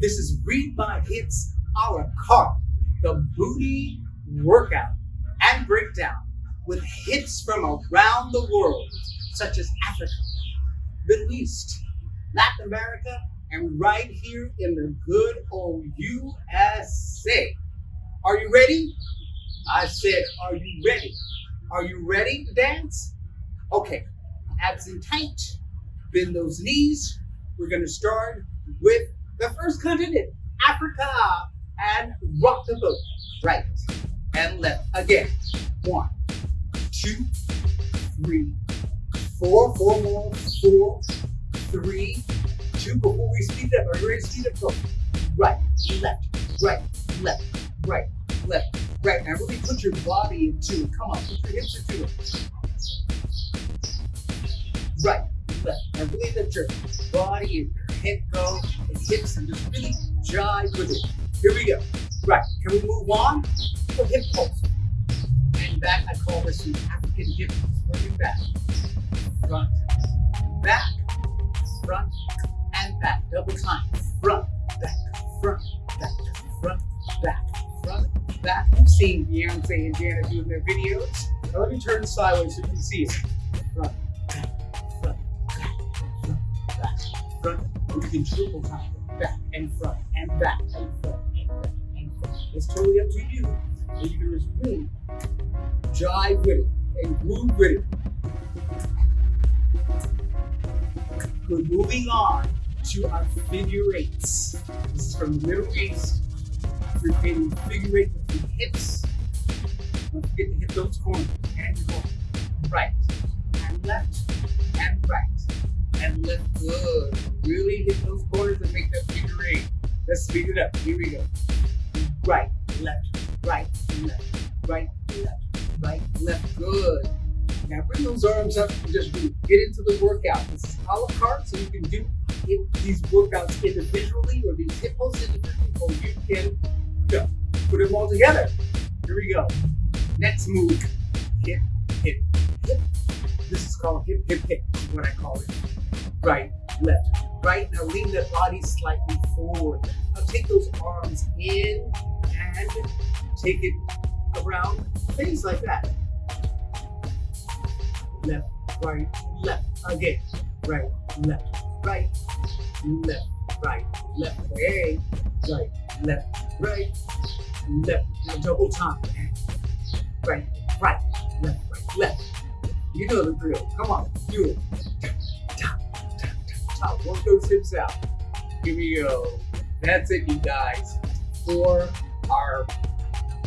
This is Read My Hips a la carte, the booty workout and breakdown with hits from around the world, such as Africa, Middle East, Latin America, and right here in the good old USA. Are you ready? I said, are you ready? Are you ready to dance? Okay, abs in tight, bend those knees. We're gonna start with the first continent, Africa, and rock the boat. Right and left. Again, one, two, three, four, four more, four, three, two. Before we speed up, are you ready to speed up? Go. Right, left, right, left, right, left, right. Now really put your body into it. Come on, put your hips into it. Right, left. Now really let your body and head go and hips and just really jive with it. Here we go. Right, can we move on? So hip pulse. And back, I call this the African hip pulse. Back, front, back, front, and back. Double time. Front, back, front, back, front, back, front, back. I've seen Beyonce and Janet doing their videos. Now let me turn sideways so you can see it. Front, back, front, back, front, back, front. You can triple time. Back and front and back and front and back and front. It's totally up to you. And you can just really jive with it and groove with it. Good. Moving on to our figure eights. This is from the Middle East. We're creating figure eight with the hips. Don't forget to hit those corners. And you're right and left and right left. Good. Really hit those corners and make that figure eight. Let's speed it up. Here we go. Right, left, right, left, right, left, right, left. Good. Now bring those arms up and just get into the workout. This is a la carte, so you can do these workouts individually or these hip individually, or you can go. put them all together. Here we go. Next move, hip, hip, hip. This is called hip, hip, hip, what I call it. Right, left, right. Now lean the body slightly forward. Now take those arms in and take it around, things like that. Left, right, left. Again, right, left, right, left, right, left. Hey, right, left, right, left. Now double time. Right, right, left, right, left. You know the drill. Come on, do it. Work those hips out. Here we go. That's it, you guys, for our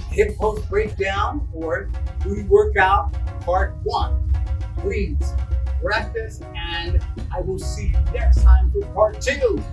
hip pulse breakdown or booty workout part one. Please practice, and I will see you next time for part two.